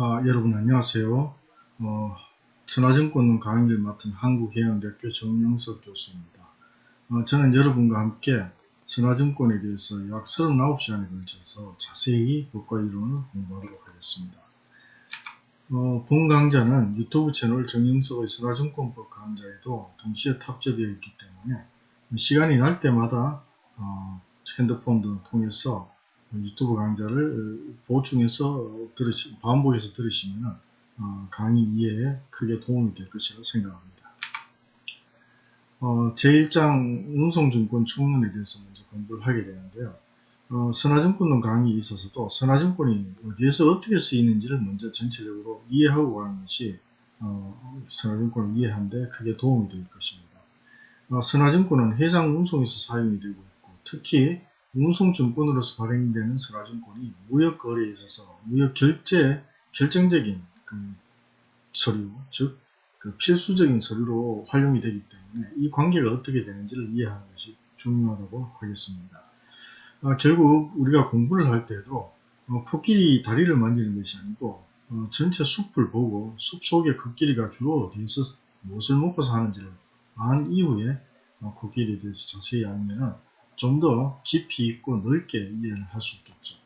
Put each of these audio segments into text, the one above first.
아, 여러분 안녕하세요. 어, 천하증권 강의를 맡은 한국해양대학교 정영석 교수입니다. 어, 저는 여러분과 함께 천하증권에 대해서 약 39시간에 걸쳐서 자세히 법과 이론을 공부하도록 하겠습니다. 어, 본 강좌는 유튜브 채널 정영석의 천하증권법 강좌에도 동시에 탑재되어 있기 때문에 시간이 날 때마다 어, 핸드폰 등 통해서 유튜브 강좌를 보충해서 들으시, 반복해서 들으시면 어, 강의 이해에 크게 도움이 될 것이라고 생각합니다. 어, 제1장 운송증권 총론에 대해서 먼저 공부를 하게 되는데요. 어, 선화증권론 강의에 있어서도 선화증권이 어디에서 어떻게 쓰이는지를 먼저 전체적으로 이해하고 가는 것이 어, 선화증권을 이해하는데 크게 도움이 될 것입니다. 어, 선화증권은 해상 운송에서 사용이 되고 있고 특히 운송증권으로서 발행되는 선화증권이 무역거래에 있어서 무역결제 결정적인 그 서류, 즉, 그 필수적인 서류로 활용이 되기 때문에 이 관계가 어떻게 되는지를 이해하는 것이 중요하다고 하겠습니다. 아, 결국 우리가 공부를 할 때도 어, 코끼리 다리를 만지는 것이 아니고 어, 전체 숲을 보고 숲 속의 코끼리가 주로 어디에서 무엇을 먹고 사는지를 안 이후에 어, 코끼리에 대해서 자세히 알면 좀 더 깊이 있고 넓게 이해를 할 수 있겠죠.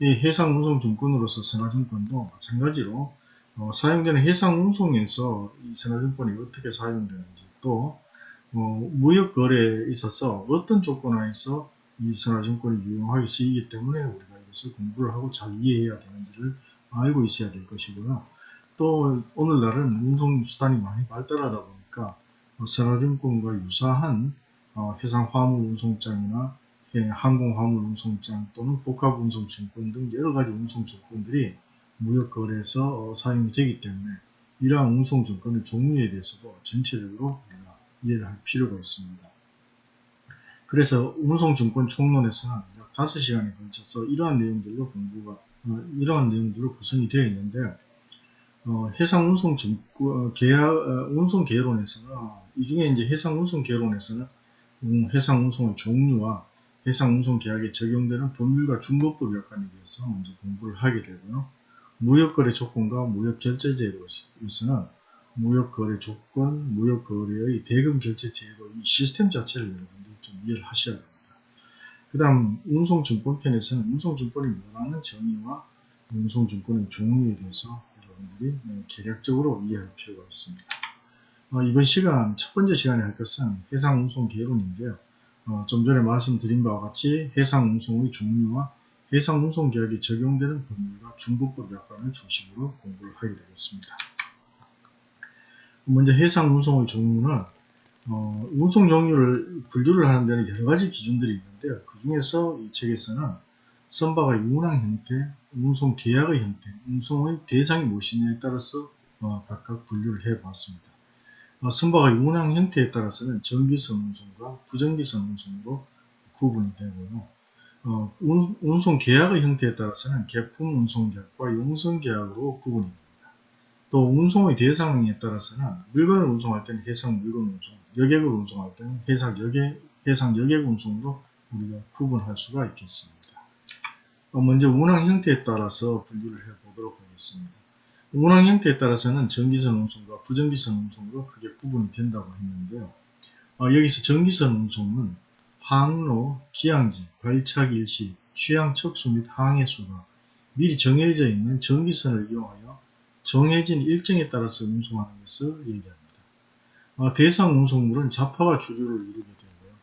이 해상운송증권으로서 선화증권도 마찬가지로 어, 사용되는 해상운송에서 이 선화증권이 어떻게 사용되는지 또 어, 무역거래에 있어서 어떤 조건 하에서 이 선화증권이 유용하게 쓰이기 때문에 우리가 이것을 공부를 하고 잘 이해해야 되는지를 알고 있어야 될 것이고요. 또 오늘날은 운송수단이 많이 발달하다 보니까 어, 선화증권과 유사한 어, 해상 화물 운송장이나 항공 화물 운송장 또는 복합 운송 증권 등 여러 가지 운송 증권들이 무역 거래에서 어, 사용이 되기 때문에 이러한 운송 증권의 종류에 대해서도 전체적으로 우리가 이해를 할 필요가 있습니다. 그래서 운송 증권 총론에서는 약 5시간에 걸쳐서 이러한 내용들로 공부가 어, 이러한 내용들로 구성이 되어 있는데 어, 해상 운송 증권 계약 어, 운송 계론에서는 이 중에 이제 해상 운송 계론에서는 음, 해상 운송의 종류와 해상 운송 계약에 적용되는 법률과 중법법 약관에 대해서 먼저 공부를 하게 되고요. 무역거래 조건과 무역결제제도에서는 무역거래 조건, 무역거래의 대금 결제 제도 이 시스템 자체를 여러분들이 좀 이해를 하셔야 됩니다. 그 다음 운송증권 편에서는 운송증권이 뭐라는 정의와 운송증권의 종류에 대해서 여러분들이 네, 개략적으로 이해할 필요가 있습니다. 어, 이번 시간, 첫 번째 시간에 할 것은 해상운송개론인데요. 어, 좀 전에 말씀드린 바와 같이 해상운송의 종류와 해상운송 계약에 적용되는 법률과 중국법 약관을 중심으로 공부를 하게 되겠습니다. 먼저 해상운송의 종류는 어, 운송 종류를 분류를 하는 데는 여러 가지 기준들이 있는데요. 그 중에서 이 책에서는 선박의 운항 형태, 운송 계약의 형태, 운송의 대상이 무엇이냐에 따라서 어, 각각 분류를 해 봤습니다. 어, 선박의 운항 형태에 따라서는 전기선 운송과 부전기선 운송으로 구분이 되고요. 어, 운, 운송 계약의 형태에 따라서는 개품 운송 계약과 용선 계약으로 구분이 됩니다. 또 운송의 대상에 따라서는 물건을 운송할 때는 해상 물건 운송, 여객을 운송할 때는 해상 여객, 해상 여객 운송으로 우리가 구분할 수가 있겠습니다. 어, 먼저 운항 형태에 따라서 분류를 해보도록 하겠습니다. 운항 형태에 따라서는 전기선 운송과 부전기선 운송으로 크게 구분이 된다고 했는데요. 어, 여기서 전기선 운송은 항로, 기항지, 발착 일시, 취향 척수 및 항해 수가 미리 정해져 있는 전기선을 이용하여 정해진 일정에 따라서 운송하는 것을 얘기합니다. 어, 대상 운송물은 자파가 주류를 이루게 되고요.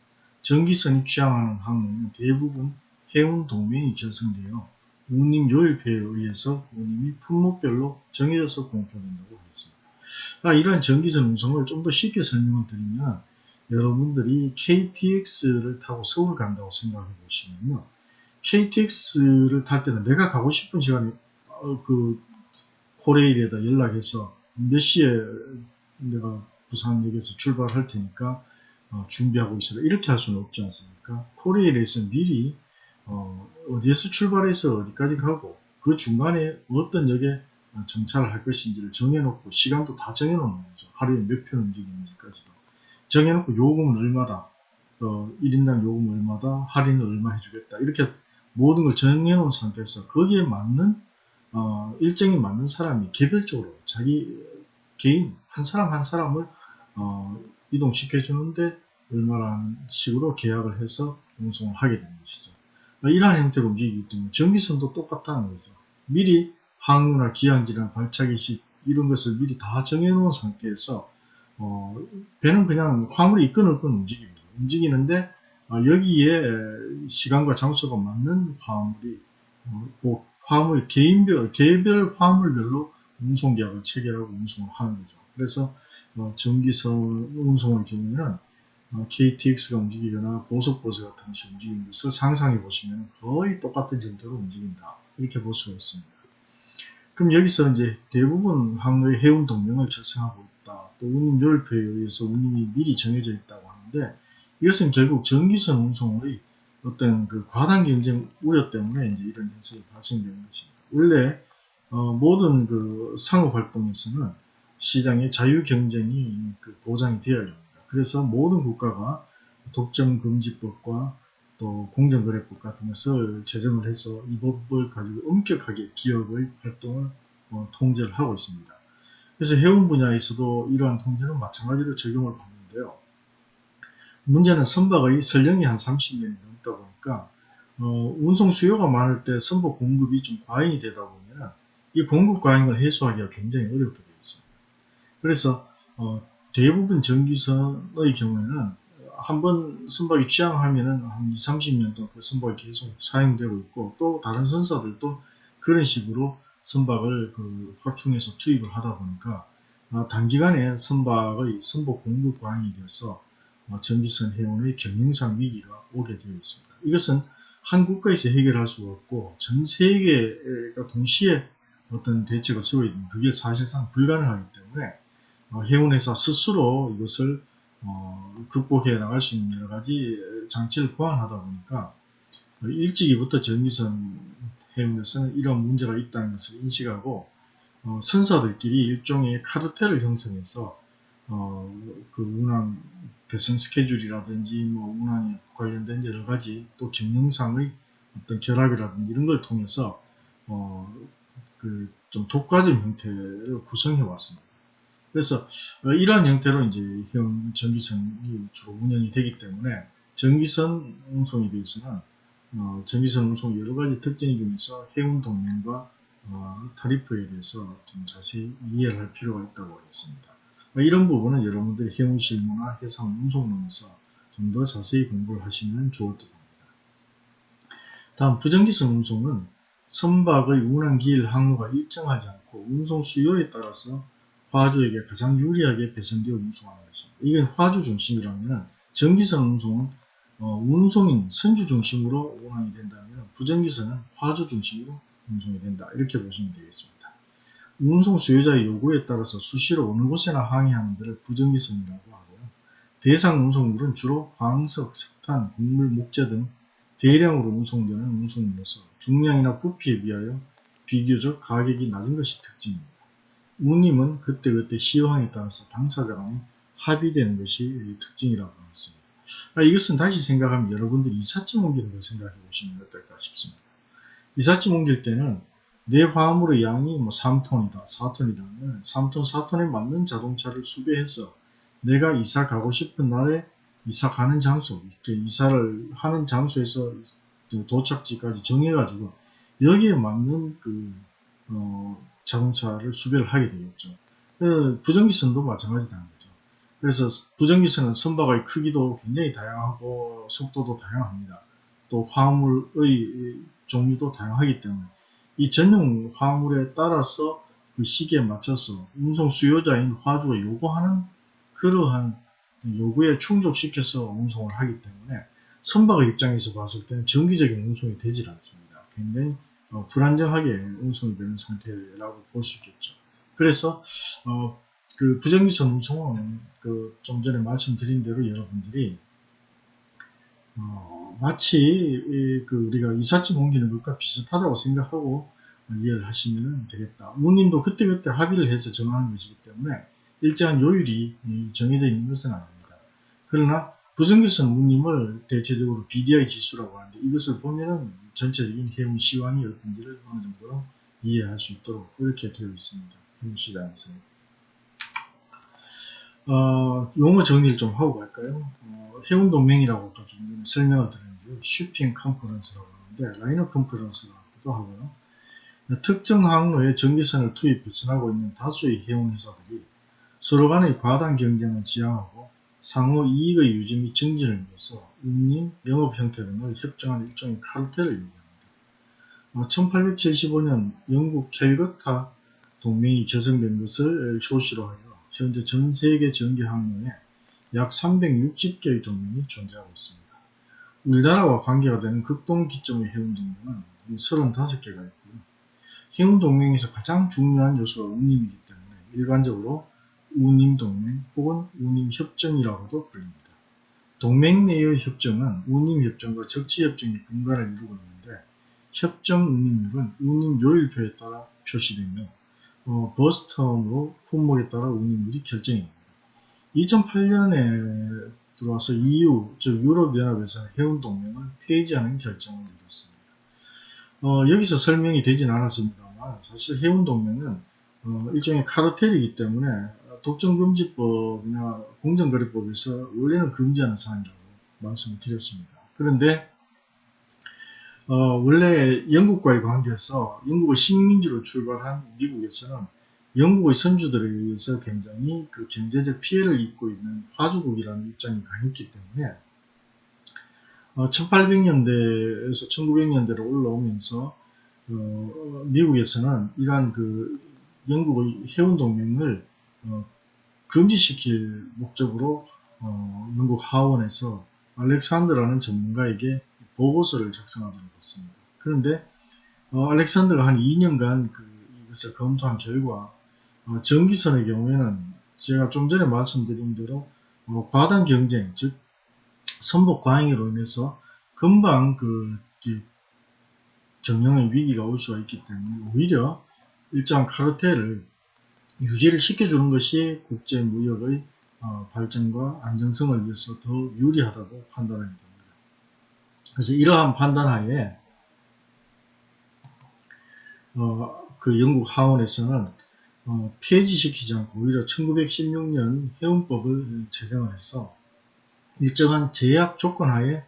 전기선이 취향하는 항로는 대부분 해운 동맹이 결성되어 운임 요일표에 의해서 운임이 품목별로 정해져서 공표된다고 하겠습니다. 아, 이러한 전기선 운송을 좀 더 쉽게 설명을 드리면 여러분들이 KTX를 타고 서울 간다고 생각해 보시면요. KTX를 탈 때는 내가 가고 싶은 시간에 어, 그 코레일에다 연락해서 몇 시에 내가 부산역에서 출발할 테니까 어, 준비하고 있어라 이렇게 할 수는 없지 않습니까? 코레일에서 미리 어, 디에서 출발해서 어디까지 가고 그 중간에 어떤 역에 정차를 할 것인지를 정해놓고 시간도 다 정해놓는 거죠. 하루에 몇 편 움직이는지까지도. 정해놓고 요금은 얼마다, 어, 1인당 요금 얼마다, 할인을 얼마 해주겠다. 이렇게 모든 걸 정해놓은 상태에서 거기에 맞는 어, 일정이 맞는 사람이 개별적으로 자기 개인 한 사람 한 사람을 어, 이동시켜 주는데 얼마라는 식으로 계약을 해서 운송을 하게 되는 것이죠. 이러한 형태로 움직이기 때문에 전기선도 똑같다는 거죠. 미리 항로나 기항지나 발차기 시 이런 것을 미리 다 정해놓은 상태에서 어, 배는 그냥 화물이 있건 없건 움직입니다. 움직이는데 어, 여기에 시간과 장소가 맞는 화물이 어, 그 화물 개인별 개별 화물별로 운송 계약을 체결하고 운송을 하는 거죠. 그래서 어, 전기선 운송의 경우에는 어, KTX가 움직이거나 고속버스 같은 것이 움직이는 것을 상상해 보시면 거의 똑같은 정도로 움직인다. 이렇게 볼 수가 있습니다. 그럼 여기서 이제 대부분 항로의 해운 동명을 결성하고 있다. 또 운임 요율표에 의해서 운임이 미리 정해져 있다고 하는데 이것은 결국 전기선 운송의 어떤 그 과당 경쟁 우려 때문에 이제 이런 현상이 발생되는 것입니다. 원래 어, 모든 그 상업 활동에서는 시장의 자유 경쟁이 그 보장이 되어야 합니다. 그래서 모든 국가가 독점금지법과 또 공정거래법 같은 것을 제정을 해서 이 법을 가지고 엄격하게 기업의 활동을 어, 통제를 하고 있습니다. 그래서 해운 분야에서도 이러한 통제는 마찬가지로 적용을 받는데요. 문제는 선박의 설령이 한 30년이 넘다 보니까 어, 운송 수요가 많을 때 선박 공급이 좀 과잉이 되다 보면 이 공급 과잉을 해소하기가 굉장히 어렵게 되어 있습니다. 그래서 어, 대부분 전기선의 경우에는 한 번 선박이 취항하면은 한 20, 30년 동안 그 선박이 계속 사용되고 있고 또 다른 선사들도 그런 식으로 선박을 그 확충해서 투입을 하다 보니까 어, 단기간에 선박의 선박 공급 과잉이 되어서 어, 전기선 해운의 경영상 위기가 오게 되어 있습니다. 이것은 한 국가에서 해결할 수가 없고 전 세계가 동시에 어떤 대책을 세워 있는 그게 사실상 불가능하기 때문에 어, 해운회사 스스로 이것을 어, 극복해 나갈 수 있는 여러 가지 장치를 보완하다 보니까 일찍이부터 전기선 해운에서는 이런 문제가 있다는 것을 인식하고 어, 선사들끼리 일종의 카르텔을 형성해서 어, 그 운항 배선 스케줄이라든지 뭐 운항에 관련된 여러 가지 또 경영상의 어떤 결합이라든지 이런 걸 통해서 어, 그 좀 독과점 형태를 구성해 왔습니다. 그래서 어, 이러한 형태로 이제 형 전기선이 주로 운영이 되기 때문에 전기선 운송에 대해서는 어, 전기선 운송 여러 가지 특징 중에서 해운 동맹과 어, 타리프에 대해서 좀 자세히 이해를 할 필요가 있다고 하겠습니다. 뭐 이런 부분은 여러분들이 해운 실무나 해상 운송론에서 좀 더 자세히 공부를 하시면 좋을 듯 합니다. 다음 부정기선 운송은 선박의 운항 기일 항로가 일정하지 않고 운송 수요에 따라서 화주에게 가장 유리하게 배선되어 운송하는 것입니다. 이게 화주 중심이라면 전기선 운송은 어, 운송인 선주 중심으로 운항이 된다면 부정기선은 화주 중심으로 운송이 된다. 이렇게 보시면 되겠습니다. 운송 수요자의 요구에 따라서 수시로 어느 곳에나 항해하는 데를 부정기선이라고 하고요. 대상 운송물은 주로 광석, 석탄, 곡물, 목재 등 대량으로 운송되는 운송물로서 중량이나 부피에 비하여 비교적 가격이 낮은 것이 특징입니다. 운임은 그때그때 시황에 따라서 당사자 간에 합의되는 것이 특징이라고 하겠습니다. 아, 이것은 다시 생각하면 여러분들이 이삿짐 옮기는 걸 생각해 보시면 어떨까 싶습니다. 이삿짐 옮길 때는 내 화물의 양이 뭐 3톤이다, 4톤이다 3톤, 4톤에 맞는 자동차를 수배해서 내가 이사 가고 싶은 날에 이사 가는 장소, 이사를 하는 장소에서 도착지까지 정해가지고 여기에 맞는 그, 어, 자동차를 수배를 하게 되겠죠. 그 부정기선도 마찬가지다는 거죠. 그래서 부정기선은 선박의 크기도 굉장히 다양하고 속도도 다양합니다. 또 화물의 종류도 다양하기 때문에 이 전용 화물에 따라서 그 시기에 맞춰서 운송 수요자인 화주가 요구하는 그러한 요구에 충족시켜서 운송을 하기 때문에 선박의 입장에서 봤을 때는 정기적인 운송이 되질 않습니다. 굉장히 어, 불안정하게 운송이 되는 상태라고 볼 수 있겠죠. 그래서 어, 그 부정기선 운송은 그 좀 전에 말씀드린 대로 여러분들이 어, 마치 그 우리가 이삿짐 옮기는 것과 비슷하다고 생각하고 이해를 하시면 되겠다. 운임도 그때그때 합의를 해서 정하는 것이기 때문에 일정한 요율이 정해져 있는 것은 아닙니다. 그러나 부정기선 운임을 대체적으로 BDI 지수라고 하는데 이것을 보면은 전체적인 해운 시황이 어떤지를 어느 정도 이해할 수 있도록 이렇게 되어 있습니다. 현시장에서. 어, 용어 정리를 좀 하고 갈까요? 어, 해운 동맹이라고 또좀 설명을 드렸는데요. shipping conference라고 하는데 liner conference라고도 하고요. 특정 항로에 정기선을 투입 배선하고 있는 다수의 해운 회사들이 서로 간의 과당 경쟁을 지양하고 상호 이익의 유지 및 증진을 위해서 운임, 영업 형태 등을 협정하는 일종의 카르텔을 얘기합니다. 1875년 영국 캘거타 동맹이 결성된 것을 효시로 하여 현재 전 세계 전기 항로에 약 360개의 동맹이 존재하고 있습니다. 우리나라와 관계가 되는 극동 기점의 해운 동맹은 35개가 있고요. 해운 동맹에서 가장 중요한 요소가 운임이기 때문에 일반적으로 운임동맹 혹은 운임협정이라고도 불립니다. 동맹 내의 협정은 운임협정과 적치협정이 분간을 이루고 있는데 협정 운임률은 운임 요일표에 따라 표시되며 어, 버스텀으로 품목에 따라 운임률이 결정입니다. 2008년에 들어와서 EU, 즉 유럽연합에서 해운동맹을 폐지하는 결정을 내렸습니다. 어, 여기서 설명이 되진 않았습니다만 사실 해운동맹은 어, 일종의 카르텔이기 때문에 독점금지법이나 공정거래법에서 원래는 금지하는 사항이라고 말씀을 드렸습니다. 그런데 어, 원래 영국과의 관계에서 영국의 식민지로 출발한 미국에서는 영국의 선주들에 의해서 굉장히 그 경제적 피해를 입고 있는 화주국이라는 입장이 강했기 때문에 어, 1800년대에서 1900년대로 올라오면서 어, 미국에서는 이러한 그 영국의 해운동맹을 어, 금지시킬 목적으로 어, 영국 하원에서 알렉산드라는 전문가에게 보고서를 작성하도록 했습니다. 그런데 어, 알렉산드가 한 2년간 그 이것을 검토한 결과 어, 전기선의 경우에는 제가 좀 전에 말씀드린 대로 어, 과당 경쟁, 즉 선복 과잉으로 인해서 금방 그 경영의 위기가 올 수가 있기 때문에 오히려 일정 카르텔을 유지를 시켜주는 것이 국제무역의 어, 발전과 안정성을 위해서 더 유리하다고 판단하게 됩니다. 그래서 이러한 판단하에 어, 그 영국 하원에서는 어, 폐지시키지 않고 오히려 1916년 해운법을 제정을 해서 일정한 제약 조건 하에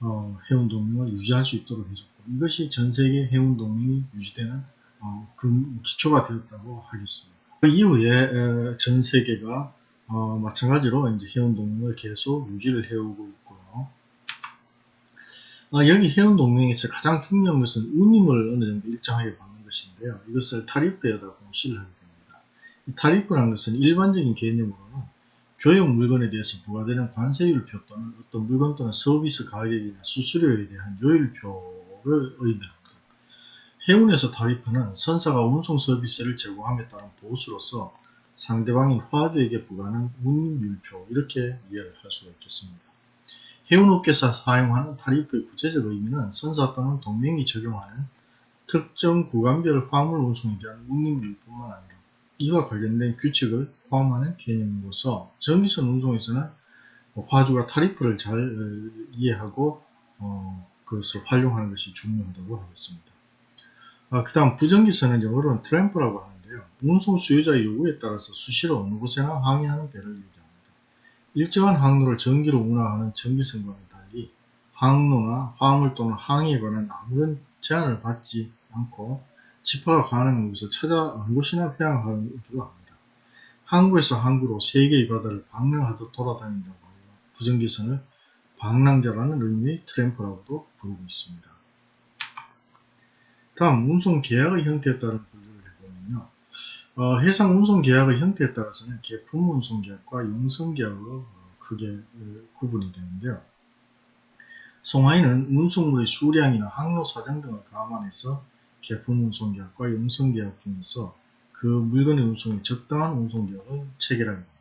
어, 해운동맹을 유지할 수 있도록 해줬고 이것이 전세계 해운동맹이 유지되는 어, 그 기초가 되었다고 하겠습니다. 그 이후에 전 세계가 어, 마찬가지로 이제 해운동맹을 계속 유지를 해오고 있고요. 어, 여기 해운동맹에서 가장 중요한 것은 운임을 어느 정도 일정하게 받는 것인데요. 이것을 타리프에다 공시를 하게 됩니다. 이 타리프라는 것은 일반적인 개념으로는 교육 물건에 대해서 부과되는 관세율표 또는 어떤 물건 또는 서비스 가격이나 수수료에 대한 요율표를 의미합니다. 해운에서 타리프는 선사가 운송 서비스를 제공함에 따른 보수로서 상대방인 화주에게 부과하는 운율표 이렇게 이해를 할 수가 있겠습니다. 해운업계에서 사용하는 타리프의 구체적 의미는 선사 또는 동맹이 적용하는 특정 구간별 화물 운송에 대한 운임률뿐만 아니라 이와 관련된 규칙을 포함하는 개념으로서 전기선 운송에서는 화주가 타리프를 잘 어, 이해하고 어, 그것을 활용하는 것이 중요하다고 하겠습니다. 아, 그 다음 부정기선은 영어로는 트램프라고 하는데요. 운송 수요자의 요구에 따라서 수시로 어느 곳에나 항해하는 배를 얘기합니다. 일정한 항로를 전기로 운항하는 전기선과는 달리 항로나 화물 또는 항해에 관한 아무런 제한을 받지 않고 집화가 가능한 곳을 찾아 어느 곳이나 회항하기도 합니다. 항구에서 항구로 세계의 바다를 방랑하듯 돌아다닌다고 하여 부정기선을 방랑자라는 의미의 트램프라고도 부르고 있습니다. 다음 운송 계약의 형태에 따른 분류를 해보면요. 어, 해상 운송 계약의 형태에 따라서는 개품 운송 계약과 용성 계약으로 어, 크게 어, 구분이 되는데요. 송하인은 운송물의 수량이나 항로 사정 등을 감안해서 개품 운송 계약과 용성 계약 중에서 그 물건의 운송에 적당한 운송 계약을 체결하게 됩니다.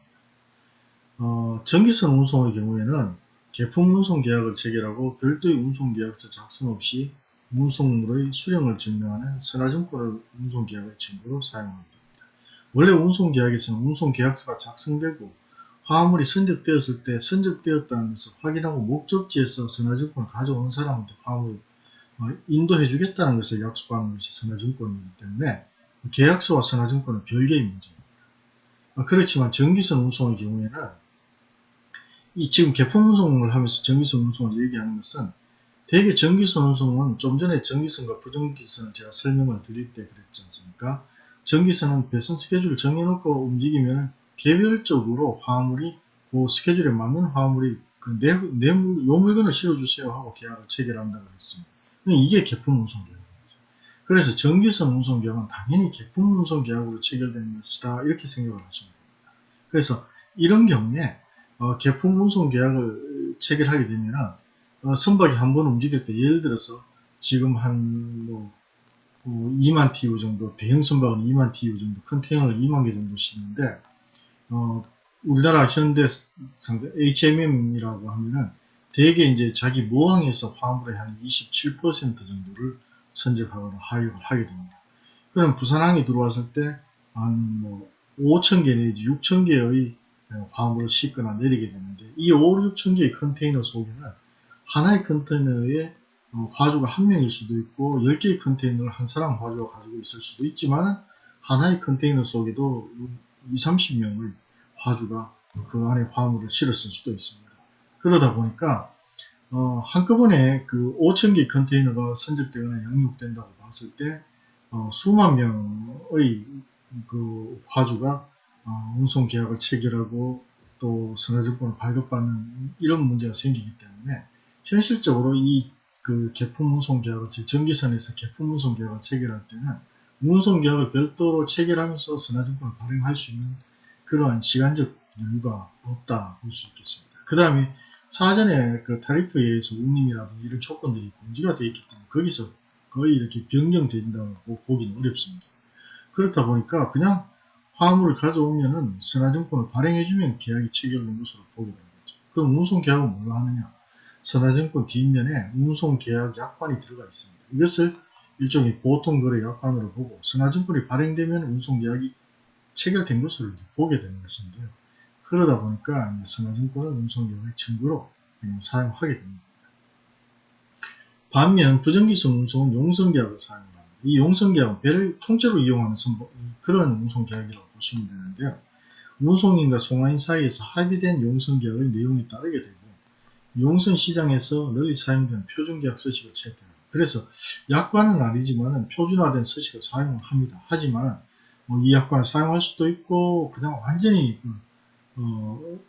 어, 전기선 운송의 경우에는 개품 운송 계약을 체결하고 별도의 운송 계약서 작성 없이 운송물의 수령을 증명하는 선화증권을 운송계약의 증거로 사용합니다. 원래 운송계약에서는 운송계약서가 작성되고 화물이 선적되었을 때 선적되었다는 것을 확인하고 목적지에서 선화증권을 가져오는 사람한테 화물 어, 인도해주겠다는 것을 약속하는 것이 선화증권이기 때문에 계약서와 선화증권은 별개의 문제입니다. 어, 그렇지만 전기선 운송의 경우에는 이 지금 개품 운송을 하면서 전기선 운송을 얘기하는 것은 대개 전기선 운송은 좀 전에 전기선과 부전기선을 제가 설명을 드릴 때 그랬지 않습니까? 전기선은 배선 스케줄을 정해놓고 움직이면 개별적으로 화물이 그 스케줄에 맞는 화물이 그 내, 내, 요 물건을 실어주세요 하고 계약을 체결한다고 했습니다. 이게 개품 운송 계약입니다. 그래서 전기선 운송 계약은 당연히 개품 운송 계약으로 체결되는 것이다 이렇게 생각을 하시면 됩니다. 그래서 이런 경우에 어, 개품 운송 계약을 체결하게 되면 어, 선박이 한 번 움직일 때 예를 들어서 지금 한뭐 어, 2만 TU 정도 대형 선박은 2만 TU 정도 컨테이너를 2만 개 정도 싣는데 어, 우리나라 현대 상세 HMM이라고 하면은 대개 이제 자기 모항에서 화물의 한 27% 정도를 선적하거나 하역을 하게 됩니다. 그럼 부산항에 들어왔을 때 한 뭐 5,000개 내지 6,000개의 화물을 싣거나 내리게 되는데 이 5, 6,000개의 컨테이너 속에는 하나의 컨테이너에 어, 화주가 한 명일 수도 있고 10개의 컨테이너를 한 사람 화주가 가지고 있을 수도 있지만 하나의 컨테이너 속에도 20, 30명의 화주가 그 안에 화물을 실었을 수도 있습니다. 그러다 보니까 어, 한꺼번에 그 5,000개 컨테이너가 선적되거나 양육된다고 봤을 때 어, 수만 명의 그 화주가 어, 운송 계약을 체결하고 또 선화증권을 발급받는 이런 문제가 생기기 때문에 현실적으로 이 그 개품 운송 계약을 전기선에서 개품 운송 계약을 체결할 때는 운송 계약을 별도로 체결하면서 선화증권을 발행할 수 있는 그러한 시간적 여유가 없다 볼 수 있겠습니다. 그 다음에 사전에 그 타리프에 의해서 운임이라든지 이런 조건들이 공지가 되어 있기 때문에 거기서 거의 이렇게 변경된다고 보기는 어렵습니다. 그렇다 보니까 그냥 화물을 가져오면은 선화증권을 발행해주면 계약이 체결된 것으로 보게 되는 거죠. 그럼 운송계약은 뭘로 하느냐? 선화증권 뒷면에 운송계약 약관이 들어가 있습니다. 이것을 일종의 보통거래 약관으로 보고 선화증권이 발행되면 운송계약이 체결된 것으로 보게 되는 것인데요. 그러다 보니까 선화증권을 운송계약의 증거로 사용하게 됩니다. 반면 부정기성 운송은 용성계약을 사용합니다. 이 용성계약은 배를 통째로 이용하는 그런 운송계약이라고 보시면 되는데요. 운송인과 송화인 사이에서 합의된 용성계약의 내용에 따르게 되고 용선 시장에서 널리 사용되는 표준계약 서식을 채택합니다. 그래서 약관은 아니지만 표준화된 서식을 사용을 합니다. 하지만 뭐 이 약관을 사용할 수도 있고 그냥 완전히 그, 어,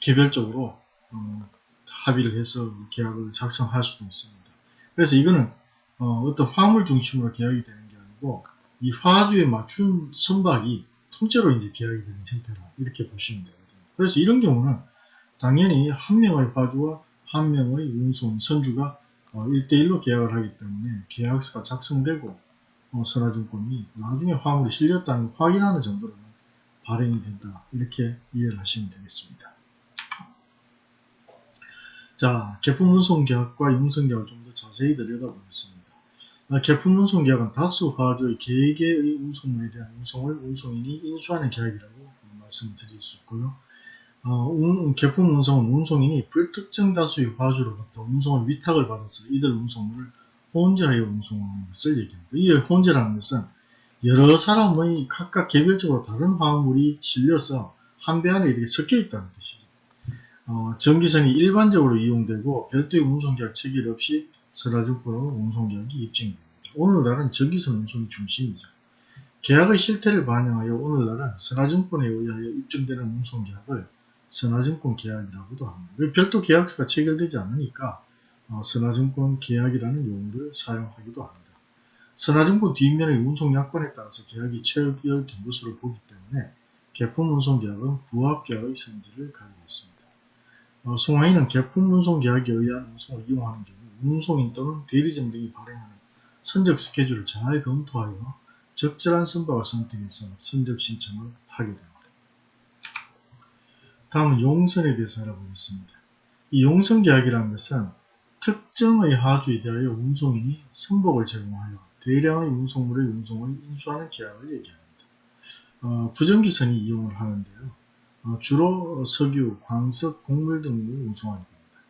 개별적으로 어, 합의를 해서 계약을 작성할 수도 있습니다. 그래서 이거는 어, 떤 화물 중심으로 계약이 되는 게 아니고 이 화주에 맞춘 선박이 통째로 이제 계약이 되는 형태라 이렇게 보시면 되거든요. 그래서 이런 경우는 당연히 한 명의 화주와 한 명의 운송 선주가 어, 1대1로 계약을 하기 때문에 계약서가 작성되고 어, 선화증권이 나중에 화물이 실렸다는 걸 확인하는 정도로는 발행이 된다. 이렇게 이해를 하시면 되겠습니다. 자, 개품 운송 계약과 용선 계약을 좀 더 자세히 들여다보겠습니다. 아, 개품 운송 계약은 다수 화주의 개개의 운송물에 대한 운송을 운송인이 인수하는 계약이라고 말씀을 드릴 수 있고요. 어, 운, 개품 운송은 운송인이 불특정 다수의 화주로부터 운송을 위탁을 받아서 이들 운송물을 혼재하여 운송하는 것을 얘기합니다. 이 혼재라는 것은 여러 사람의 각각 개별적으로 다른 화물이 실려서 한 배 안에 이렇게 섞여 있다는 뜻이죠. 어, 전기선이 일반적으로 이용되고 별도의 운송계약 체결 없이 설화증권으로 운송계약이 입증됩니다. 오늘날은 전기선 운송이 중심이죠. 계약의 실태를 반영하여 오늘날은 선화증권에 의하여 입증되는 운송계약을 선화증권 계약이라고도 합니다. 별도 계약서가 체결되지 않으니까 어, 선화증권 계약이라는 용어를 사용하기도 합니다. 선화증권 뒷면의 운송약관에 따라서 계약이 체결된 것으로 보기 때문에 개품 운송계약은 부합계약의 성질을 가지고 있습니다. 어, 송화인은 개품 운송계약에 의한 운송을 이용하는 경우 운송인 또는 대리점 등이 발행하는 선적 스케줄을 잘 검토하여 적절한 선박을 선택해서 선적 신청을 하게 됩니다. 다음은 용선에 대해서 알아보겠습니다. 이 용선계약이라는 것은 특정의 하주에 대하여 운송인이 선복을 제공하여 대량의 운송물의 운송을 인수하는 계약을 얘기합니다. 어, 부정기선이 이용을 하는데요. 어, 주로 석유, 광석, 곡물 등을 운송하게 됩니다.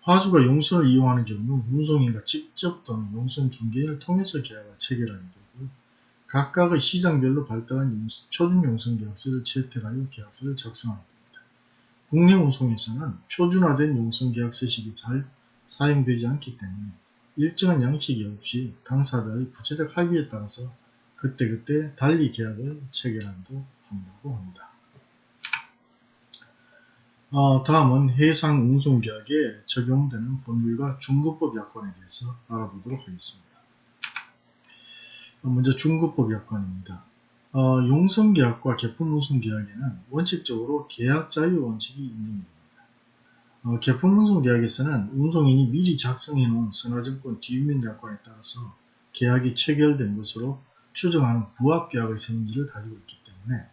화주가 용선을 이용하는 경우 운송인과 직접 또는 용선 중개인을 통해서 계약을 체결하게 되고 각각의 시장별로 발달한 용선, 표준 용선 계약서를 채택하여 계약서를 작성하게 됩니다. 국내 운송에서는 표준화된 용선 계약서식이 잘 사용되지 않기 때문에 일정한 양식이 없이 당사자의 구체적 합의에 따라서 그때그때 달리 계약을 체결하기도 한다고 합니다. 어, 다음은 해상 운송계약에 적용되는 법률과 중급법 약관에 대해서 알아보도록 하겠습니다. 어, 먼저 중급법 약관입니다. 어, 용선계약과 개품운송계약에는 원칙적으로 계약 자유 원칙이 인정됩니다. 어, 개품운송계약에서는 운송인이 미리 작성해 놓은 선화증권 뒷면 약관에 따라서 계약이 체결된 것으로 추정하는 부합계약의 성질을 가지고 있기 때문에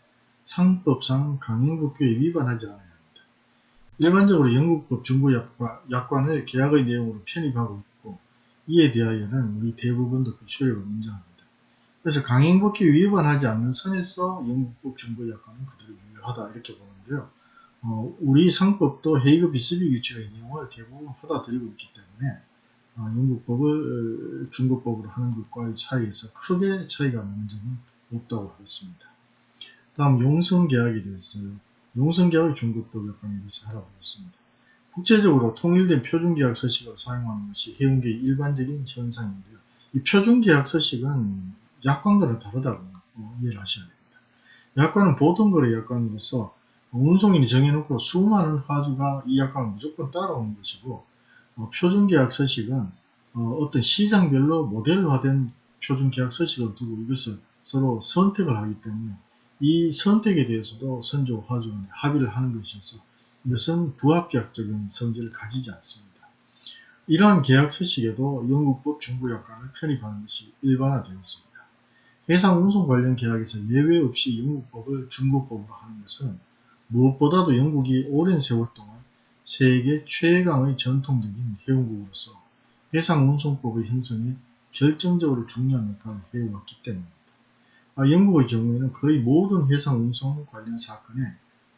상법상 강행법규에 위반하지 않아야 합니다. 일반적으로 영국법 중고약관을 계약의 내용으로 편입하고 있고 이에 대하여는 우리 대부분도 그 효력을 인정합니다. 그래서 강행법규에 위반하지 않는 선에서 영국법 중고약관은 그대로 유효하다 이렇게 보는데요. 어, 우리 상법도 헤이그 비스비 규칙의 내용을 대부분 받아들이고 있기 때문에 어, 영국법을 어, 중국법으로 하는 것과의 차이에서 크게 차이가 나는 점은 없다고 하겠습니다. 다음 용성계약에 대해서요. 용성계약의 중국법 약관에 대해서 알아보겠습니다. 국제적으로 통일된 표준계약 서식을 사용하는 것이 해운계의 일반적인 현상인데요. 이 표준계약 서식은 약관과는 다르다고 이해를 하셔야 됩니다. 약관은 보통 거래 약관으로서 운송인이 정해놓고 수많은 화주가 이 약관을 무조건 따라오는 것이고 어, 표준계약 서식은 어, 떤 시장별로 모델화된 표준계약 서식을 두고 이것을 서로 선택을 하기 때문에 이 선택에 대해서도 선조 화주 간에 합의를 하는 것이어서 이것은 부합계약적인 성질을 가지지 않습니다. 이러한 계약 서식에도 영국법 중부 약관을 편입하는 것이 일반화되었습니다. 해상 운송 관련 계약에서 예외 없이 영국법을 중국법으로 하는 것은 무엇보다도 영국이 오랜 세월 동안 세계 최강의 전통적인 해운국으로서 해상 운송법의 형성에 결정적으로 중요한 역할을 해왔기 때문입니다. 아, 영국의 경우에는 거의 모든 해상 운송 관련 사건에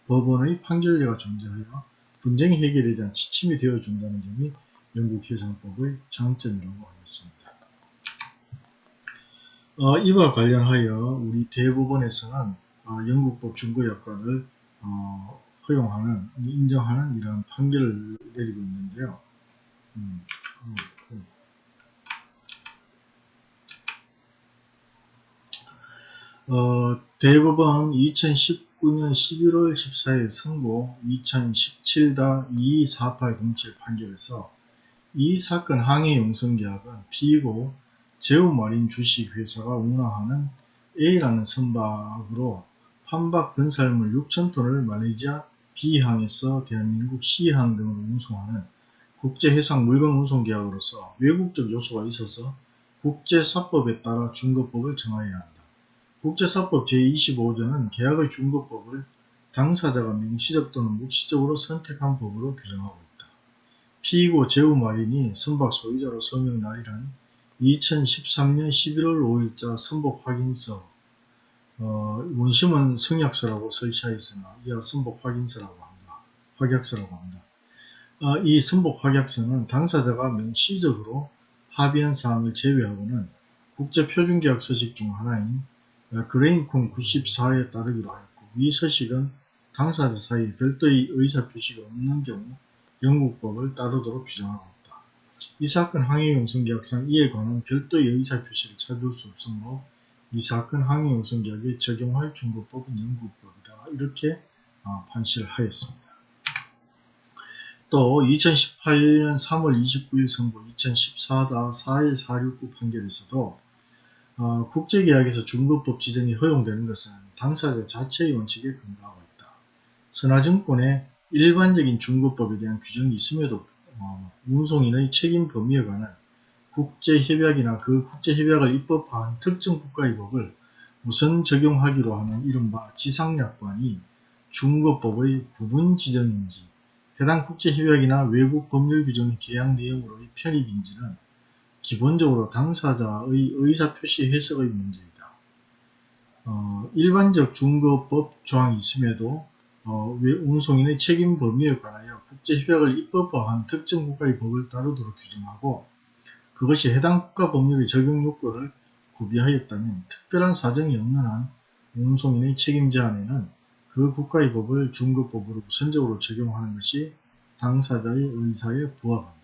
법원의 판결제가 존재하여 분쟁 해결에 대한 지침이 되어준다는 점이 영국 해상법의 장점이라고 하겠습니다. 어, 이와 관련하여 우리 대법원에서는 어, 영국법 중고약관을 어, 허용하는, 인정하는 이런 판결을 내리고 있는데요. 음, 음, 음. 어, 대법원 2019년 11월 14일 선고 2017-224807 판결에서 이 사건 항해 용성계약은 피고 제우마린 주식회사가 운항하는 A라는 선박으로 환박 건설물 6천톤을 말레이시아 B항에서 대한민국 C항 등으로 운송하는 국제해상 물건 운송 계약으로서 외국적 요소가 있어서 국제사법에 따라 중거법을 정하여야 한다. 국제사법 제25조는 계약의 중거법을 당사자가 명시적 또는 묵시적으로 선택한 법으로 규정하고 있다. 피고 제우마린이 선박 소유자로 서명 날이란 2013년 11월 5일자 선복 확인서 어, 원심은 성약서라고 설치하였으나 이하 선복 확인서라고 합니다. 확약서라고 합니다. 어, 이 선복 확약서는 당사자가 명시적으로 합의한 사항을 제외하고는 국제표준계약 서식 중 하나인 그레인콘 94에 따르기로 하였고 이 서식은 당사자 사이에 별도의 의사표시가 없는 경우 영국법을 따르도록 규정하고. 이 사건 항해용성계약상 이에 관한 별도의 의사표시를 찾을 수 없으므로 이 사건 항해우선계약에 적용할 중국법은 영국법이다. 이렇게 어, 판시를 하였습니다. 또 2018년 3월 29일 선고 2014-41469 판결에서도 어, 국제계약에서 중국법 지정이 허용되는 것은 당사자 자체의 원칙에 근거하고 있다. 선화증권에 일반적인 중국법에 대한 규정이 있음에도 어, 운송인의 책임 범위에 관한 국제협약이나 그 국제협약을 입법한 특정 국가의 법을 우선 적용하기로 하는 이른바 지상약관이 중국법의 부분 지정인지 해당 국제협약이나 외국 법률 규정의 계약 내용으로의 편입인지는 기본적으로 당사자의 의사표시 해석의 문제이다. 어, 일반적 중국법 조항이 있음에도 어, 외- 운송인의 책임 범위에 관하여 국제협약을 입법화한 특정 국가의 법을 따르도록 규정하고 그것이 해당 국가 법률의 적용 요건을 구비하였다면 특별한 사정이 없는 한 운송인의 책임 제한에는 그 국가의 법을 중급법으로 우선적으로 적용하는 것이 당사자의 의사에 부합한다.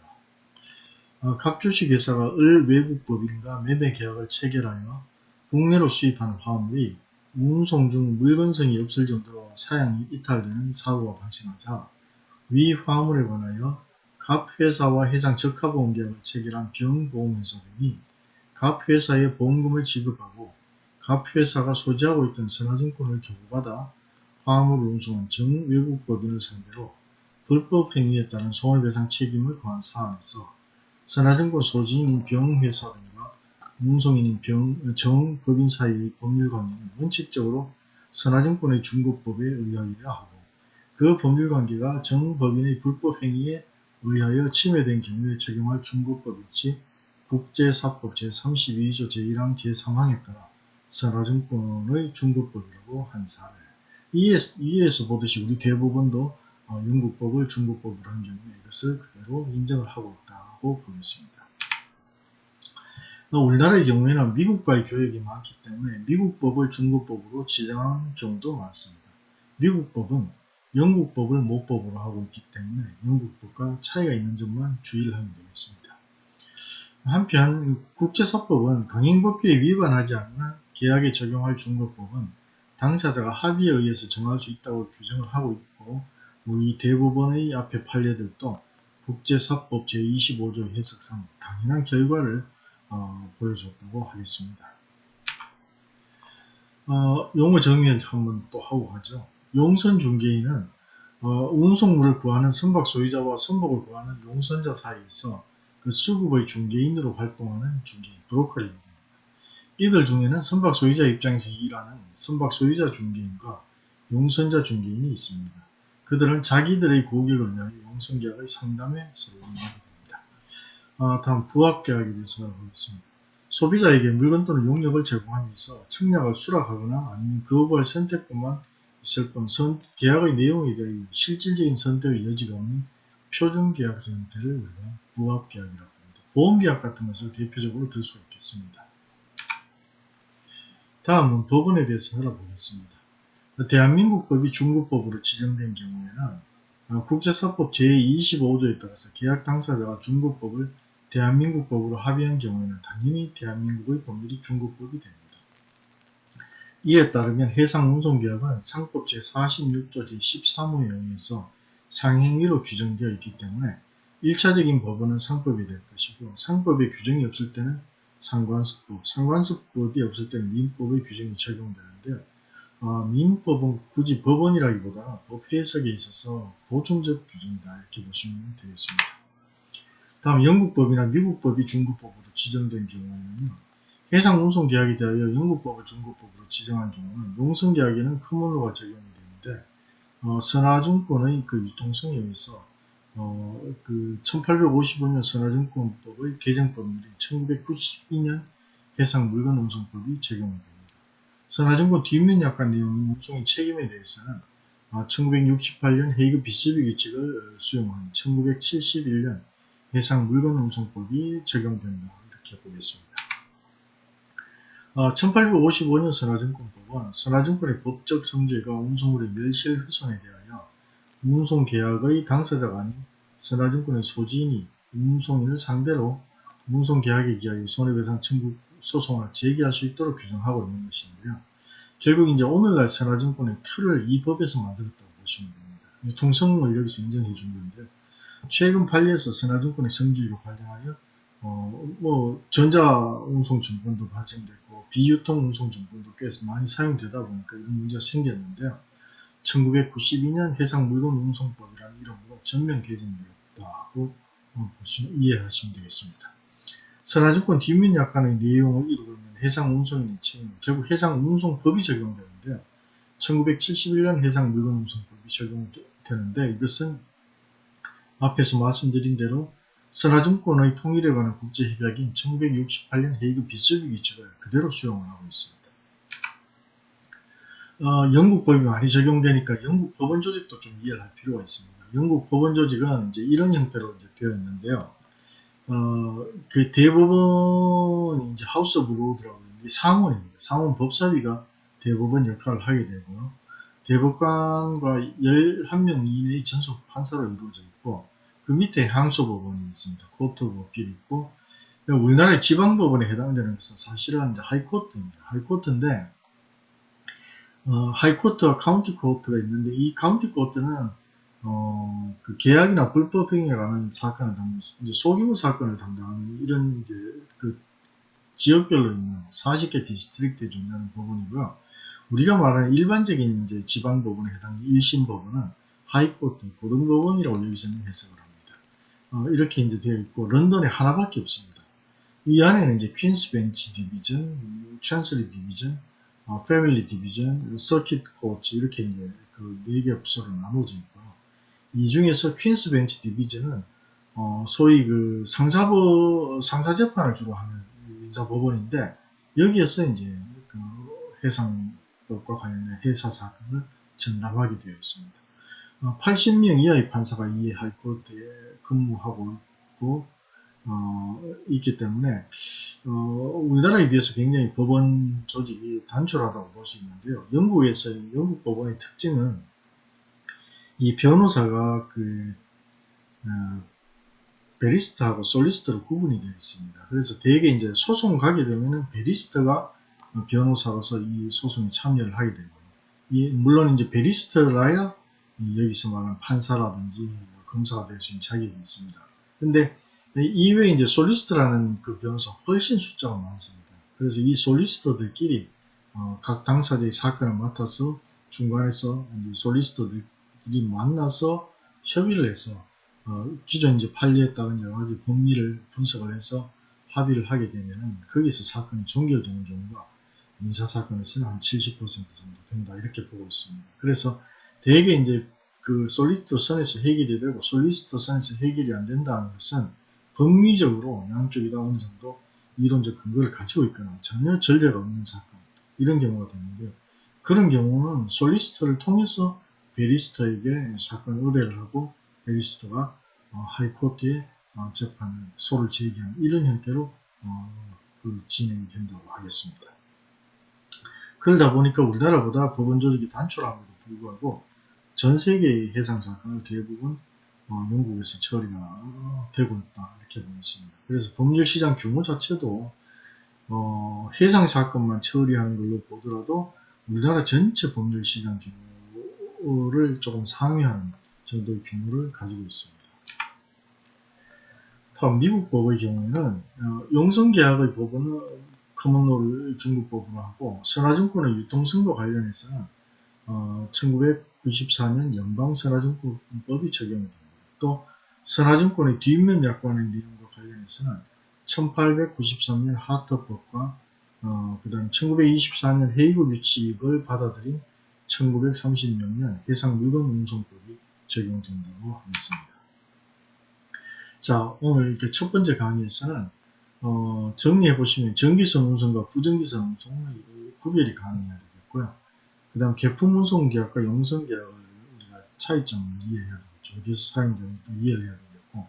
어, 각 주식회사가 을 외국 법인과 매매 계약을 체결하여 국내로 수입하는 화물이 운송 중 물건성이 없을 정도로 사양이 이탈되는 사고가 발생하자 위 화물에 관하여 갑 회사와 해상 적합보험 계약을 체결한 병보험회사 등이 갑 회사에 보험금을 지급하고 갑 회사가 소지하고 있던 선화증권을 교부받아 화물을 운송한 정 외국법인을 상대로 불법 행위에 따른 손해배상 책임을 거한 사안에서 선화증권 소지인인 병회사 등과 운송인인 병, 정 법인 사이의 법률관계는 원칙적으로 선화증권의 중고법에 의하여야 하고 그 법률관계가 정 법인의 불법 행위에 의하여 침해된 경우에 적용할 중고법일지 국제사법 제32조 제1항 제3항에 따라 선화증권의 중고법이라고 한 사례. 이에서, 이에서 보듯이 우리 어, 영국법을 중국법으로 한 경우에 이것을 그대로 인정을 하고 있다고 보겠습니다. 어, 우리나라의 경우에는 미국과의 교역이 많기 때문에 미국 법을 중국 법으로 지정한 경우도 많습니다. 미국 법은 영국 법을 모법으로 하고 있기 때문에 영국 법과 차이가 있는 점만 주의를 하면 되겠습니다. 한편 국제사법은 강행법규에 위반하지 않는 계약에 적용할 중국법은 당사자가 합의에 의해서 정할 수 있다고 규정을 하고 있고 우리 대법원의 앞에 판례들도 국제사법 제25조 해석상 당연한 결과를 어, 보여줬다고 하겠습니다. 어, 용어 정의를 한번 또 하고 가죠. 용선 중개인은 어, 운송물을 구하는 선박 소유자와 선박을 구하는 용선자 사이에서 그 수급의 중개인으로 활동하는 중개인, 브로커를 얘기합니다. 이들 중에는 선박 소유자 입장에서 일하는 선박 소유자 중개인과 용선자 중개인이 있습니다. 그들은 자기들의 고객을 위하여 용선계약의 상담에 서로 응하게 됩니다. 아, 다음 부합계약에 대해서 보겠습니다. 소비자에게 물건 또는 용역을 제공하면서 청약을 수락하거나 아니면 거부할 선택권만 있을 뿐 선, 계약의 내용에 대해 실질적인 선택의 여지가 없는 표준계약서 형태를 우리가 부합계약이라고 합니다. 보험계약 같은 것을 대표적으로 들 수 있겠습니다. 다음은 법원에 대해서 알아보겠습니다. 대한민국 법이 중국법으로 지정된 경우에는 어, 국제사법 제25조에 따라서 계약 당사자가 중국법을 대한민국 법으로 합의한 경우에는 당연히 대한민국의 법률이 중국법이 됩니다. 이에 따르면 해상운송계약은 상법 제46조 제13호에 의해서 상행위로 규정되어 있기 때문에 1차적인 법원은 상법이 될 것이고 상법의 규정이 없을 때는 상관습법, 상관습법이 없을 때는 민법의 규정이 적용되는데요. 어, 민법은 굳이 법원이라기보다 법 해석에 있어서 보충적 규정이다 이렇게 보시면 되겠습니다. 다음 영국법이나 미국법이 중국법으로 지정된 경우에는요. 해상운송계약에 대하여 영국법을 중국법으로 지정한 경우는 용선계약에는 커먼로가 적용이 되는데 어, 선화증권의 그 유통성에 의해서 어, 그 1855년 선화증권법의 개정법률인 1992년 해상물건운송법이 적용됩니다. 선화증권 뒷면 약관 내용 운송의 책임에 대해서는 1968년 헤이그 비스비 규칙을 수용한 1971년 해상 물건 운송법이 적용된다 이렇게 보겠습니다. 1855년 선화증권법은 선화증권의 법적 성질과 운송물의 멸실 훼손에 대하여 운송계약의 당사자가 아닌 선화증권의 소지인이 운송인을 상대로 운송계약에 기하여 손해배상 청구 소송을 제기할 수 있도록 규정하고 있는 것인데요. 결국 이제 오늘날 선화증권의 틀을 이 법에서 만들었다고 보시면 됩니다. 유통성을 여기서 인정해 준 건데 최근 판례에서 선화증권의 성질로 발생하여 어, 뭐 전자운송증권도 발생됐고 비유통운송증권도 꽤 많이 사용되다 보니까 이런 문제가 생겼는데요. 1992년 해상물건운송법이라는 이름으로 전면 개정되었다고 어, 보시면 이해하시면 되겠습니다. 선화증권 뒷면 약관의 내용을 이루고 있는 해상운송인의 책임, 결국 해상운송법이 적용되는데요. 1971년 해상물건운송법이 적용되는데 이것은 앞에서 말씀드린 대로 선하증권의 통일에 관한 국제협약인 1968년 헤이그 비스비 규칙을 그대로 수용을 하고 있습니다. 어, 영국 법이 많이 적용되니까 영국 법원 조직도 좀 이해를 할 필요가 있습니다. 영국 법원 조직은 이제 이런 형태로 이제 되어 있는데요. 어, 그 대법원이 이제 House of Lord라고 이게 상원입니다. 상원 법사위가 대법원 역할을 하게 되고요. 대법관과 11명 이내의 전속 판사로 이루어져 있고 그 밑에 항소법원이 있습니다. Court Appeal이 있고 우리나라의 지방법원에 해당되는 것은 사실은 하이코트입니다. 하이코트인데 어, High Court와 County Court가 있는데 이 County Court는 어, 그 계약이나 불법행위에 관한 사건을 담당, 소규모 사건을 담당하는 이런 이제 그 지역별로 있는 40개 district에 둔다는 법원이고요. 우리가 말하는 일반적인 이제 지방법원에 해당하는 1심 법원은 High Court, 고등법원이라고 여기서는 해석을 합니다. 어, 이렇게 이제 되어 있고 런던에 하나밖에 없습니다. 이 안에는 이제 Queen's Bench Division, Chancery Division, 어, Family Division, Circuit Court 이렇게 이제 그 네 개 부서로 나눠져 있고요. 이 중에서 Queen's Bench Division은 어, 소위 그 상사부 상사 재판을 주로 하는 인사법원인데 여기에서 이제 그 해상법과 관련된 해사 사건을 전담하게 되어 있습니다. 어, 80명 이하의 판사가 이 하이코트에 근무하고 있고 어, 있기 때문에 어, 우리나라에 비해서 굉장히 법원 조직이 단촐하다고 볼 수 있는데요. 영국에서 영국 법원의 특징은 이 변호사가 그 어, barrister하고 solicitor로 구분이 되어 있습니다. 그래서 대개 이제 소송 가게 되면은 barrister가 변호사로서 이 소송에 참여를 하게 되고 이, 물론 이제 barrister라야 여기서 말하는 판사라든지 뭐 검사가 될 수 있는 자격이 있습니다. 근데 이외에 이제 solicitor라는 그 변호사 훨씬 숫자가 많습니다. 그래서 이 solicitor들끼리 어, 각 당사자의 사건을 맡아서 중간에서 솔리스터들끼리 만나서 협의를 해서 어, 기존 이제 판례에 따른 여러 가지 법리를 분석을 해서 합의를 하게 되면은 거기서 사건이 종결되는 경우가 민사사건에서는 한 70% 정도 된다 이렇게 보고 있습니다. 그래서 대개 이제 그 솔리스터 선에서 해결이 되고 솔리스터 선에서 해결이 안 된다는 것은 법리적으로 양쪽이 다 어느 정도 이론적 근거를 가지고 있거나 전혀 전례가 없는 사건 이런 경우가 되는데요. 그런 경우는 솔리스터를 통해서 베리스터에게 사건을 의뢰를 하고 베리스터가 어, 하이코트에 어, 재판을 소를 제기하는 이런 형태로 어, 그 진행이 된다고 하겠습니다. 그러다 보니까 우리나라보다 법원 조직이 단촐함에도 불구하고 전 세계의 해상 사건을 대부분 어, 영국에서 처리가 되고 있다 이렇게 보겠습니다. 그래서 법률 시장 규모 자체도 어, 해상 사건만 처리하는 걸로 보더라도 우리나라 전체 법률 시장 규모를 조금 상회하는 정도의 규모를 가지고 있습니다. 다음 미국 법의 경우에는 어, 용성계약의 법원은 커먼롤을 중국 법으로 하고 선화증권의 유통성과 관련해서는 어, 1994년 연방선화증권법이 적용이 됩니다. 또 선화증권의 뒷면 약관의 내용과 관련해서는 1893년 하터법과 어, 그 다음 1924년 헤이그 규칙을 받아들인 1936년 해상물건운송법이 적용된다고 하겠습니다. 자 오늘 이렇게 첫 번째 강의에서는 어, 정리해 보시면 전기선 운송과 부전기선 운송의 구별이 가능해야 되겠고요. 그 다음 개품 운송 계약과 용선 계약을 우리가 차이점을 이해해야 되겠죠. 어디서 사용되는지 이해를 해야 되겠고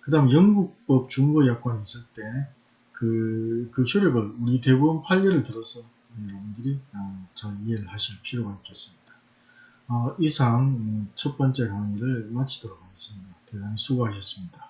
그 다음 영국법 중고 약관이 있을 때 그, 그 효력을 우리 대법원 판례를 들어서 여러분들이 어, 잘 이해를 하실 필요가 있겠습니다. 어, 이상 첫 번째 강의를 마치도록 하겠습니다. 대단히 수고하셨습니다.